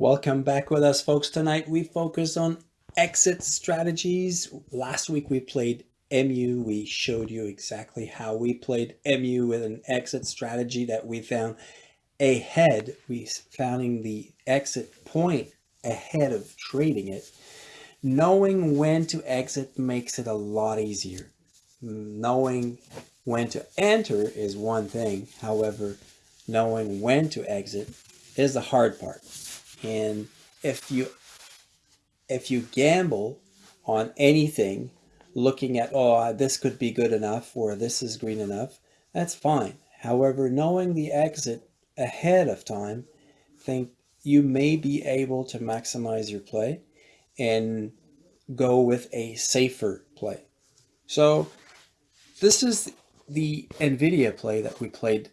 Welcome back with us folks. Tonight we focus on exit strategies. Last week we played MU. We showed you exactly how we played MU with an exit strategy that we found ahead. We found the exit point ahead of trading it. Knowing when to exit makes it a lot easier. Knowing when to enter is one thing. However, knowing when to exit is the hard part. And if you if you gamble on anything, looking at, oh, this could be good enough or this is green enough, that's fine. However, knowing the exit ahead of time, think you may be able to maximize your play and go with a safer play. So this is the NVIDIA play that we played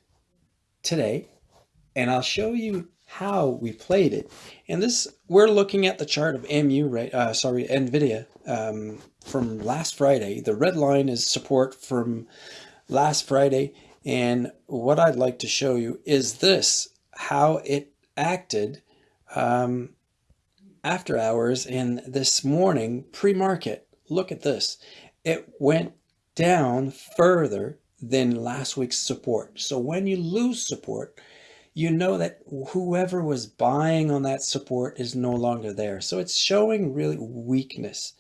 today, and I'll show you how we played it. And this, we're looking at the chart of MU, right? Uh, sorry, NVIDIA um, from last Friday. The red line is support from last Friday. And what I'd like to show you is this, how it acted um, after hours and this morning pre-market. Look at this. It went down further than last week's support. So when you lose support, you know that whoever was buying on that support is no longer there. So it's showing really weakness.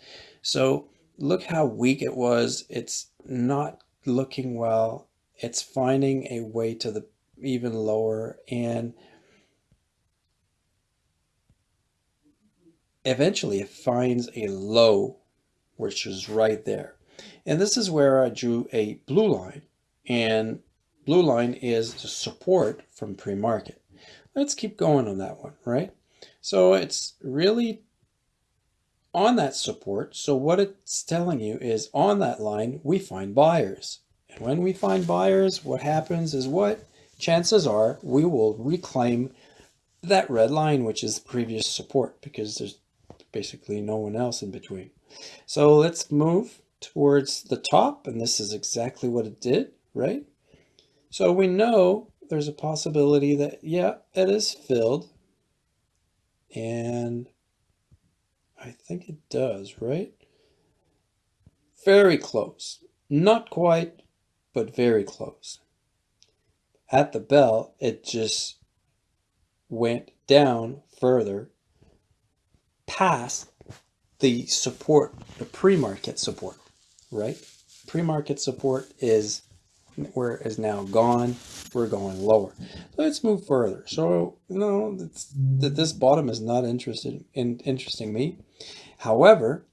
So look how weak it was. It's not looking well. It's finding a way to the even lower and eventually it finds a low, which is right there. And this is where I drew a blue line and Blue line is support from pre-market. Let's keep going on that one, right? So it's really on that support. So what it's telling you is on that line, we find buyers. And when we find buyers, what happens is what? Chances are we will reclaim that red line, which is previous support because there's basically no one else in between. So let's move towards the top. And this is exactly what it did, right? So we know there's a possibility that, yeah, it is filled. And I think it does, right? Very close. Not quite, but very close. At the bell, it just went down further past the support, the pre-market support, right? Pre-market support is where it is now gone. We're going lower. Let's move further. So, you know, that this bottom is not interested in interesting me. However,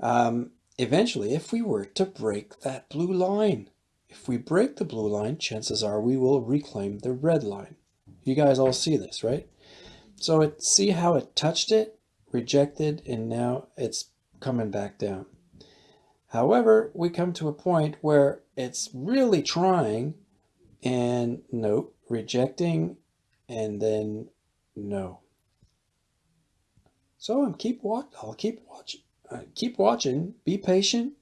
um, eventually, if we were to break that blue line, if we break the blue line, chances are we will reclaim the red line. You guys all see this, right? So it, see how it touched it, rejected, and now it's coming back down. However, we come to a point where it's really trying and no, rejecting and then no. So I'm keep watch. I'll keep watching. Uh, keep watching. Be patient.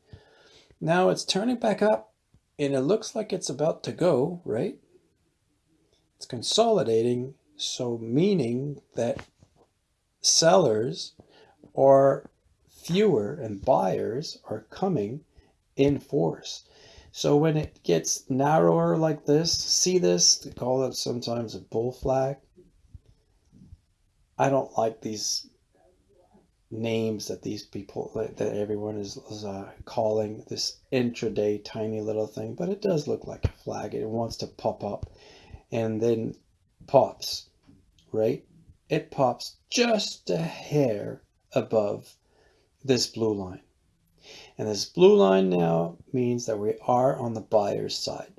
Now it's turning back up and it looks like it's about to go, right? It's consolidating. So meaning that sellers are fewer and buyers are coming in force. So when it gets narrower like this, see this, they call it sometimes a bull flag. I don't like these names that these people, that everyone is, uh, calling this intraday tiny little thing, but it does look like a flag. It wants to pop up and then pops, right? It pops just a hair above this blue line. And this blue line now means that we are on the buyer's side.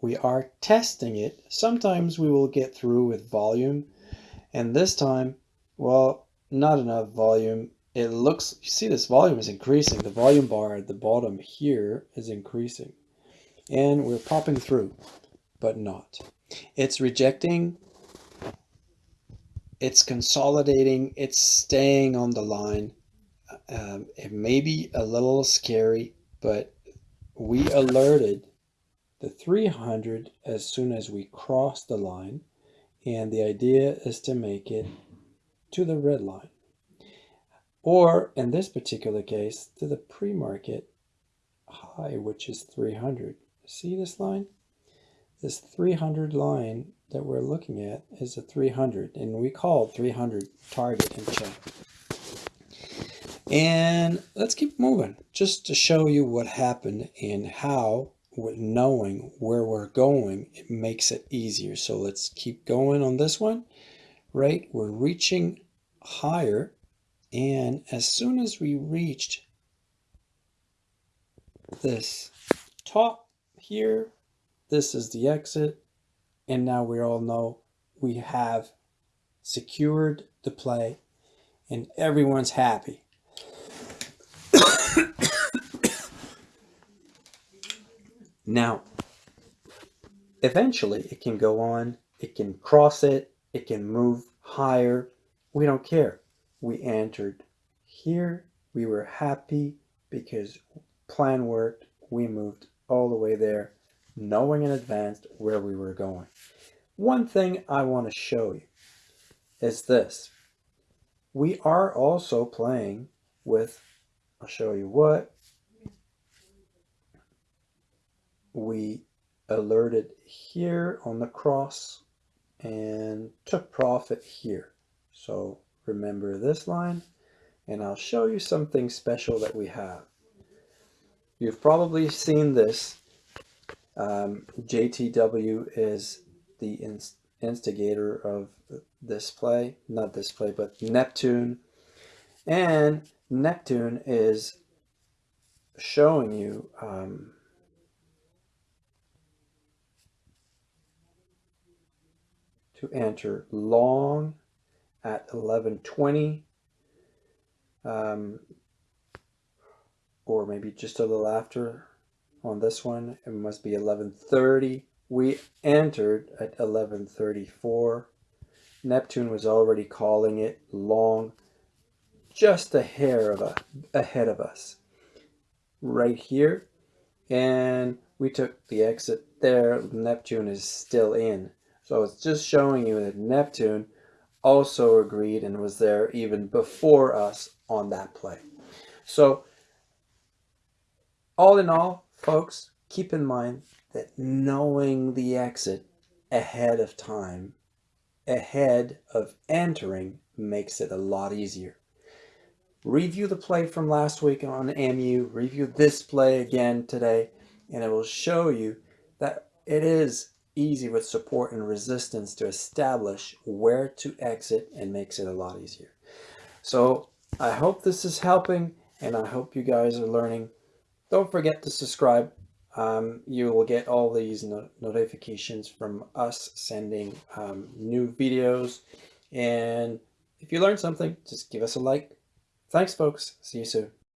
We are testing it. Sometimes we will get through with volume. And this time, well, not enough volume. It looks, you see this volume is increasing. The volume bar at the bottom here is increasing. And we're popping through, but not. It's rejecting. It's consolidating. It's staying on the line um, it may be a little scary, but we alerted the 300 as soon as we cross the line. And the idea is to make it to the red line. Or in this particular case, to the pre-market high, which is 300. See this line? This 300 line that we're looking at is a 300 and we call 300 target and check. And let's keep moving just to show you what happened and how with knowing where we're going, it makes it easier. So let's keep going on this one, right? We're reaching higher. And as soon as we reached this top here, this is the exit. And now we all know we have secured the play and everyone's happy. Now, eventually it can go on, it can cross it, it can move higher. We don't care. We entered here. We were happy because plan worked. We moved all the way there knowing in advance where we were going. One thing I want to show you is this. We are also playing with, I'll show you what, we alerted here on the cross and took profit here. So remember this line and I'll show you something special that we have. You've probably seen this um, JTW is the inst instigator of this play, not this play, but Neptune. And Neptune is showing you um, to enter long at 1120 um, or maybe just a little after on this one. It must be 1130. We entered at 1134. Neptune was already calling it long, just a hair of a, ahead of us right here. And we took the exit there. Neptune is still in. So it's just showing you that Neptune also agreed and was there even before us on that play. So all in all, Folks, keep in mind that knowing the exit ahead of time, ahead of entering, makes it a lot easier. Review the play from last week on MU, review this play again today, and it will show you that it is easy with support and resistance to establish where to exit and makes it a lot easier. So I hope this is helping and I hope you guys are learning don't forget to subscribe. Um, you will get all these no notifications from us sending um, new videos. And if you learned something, just give us a like. Thanks, folks. See you soon.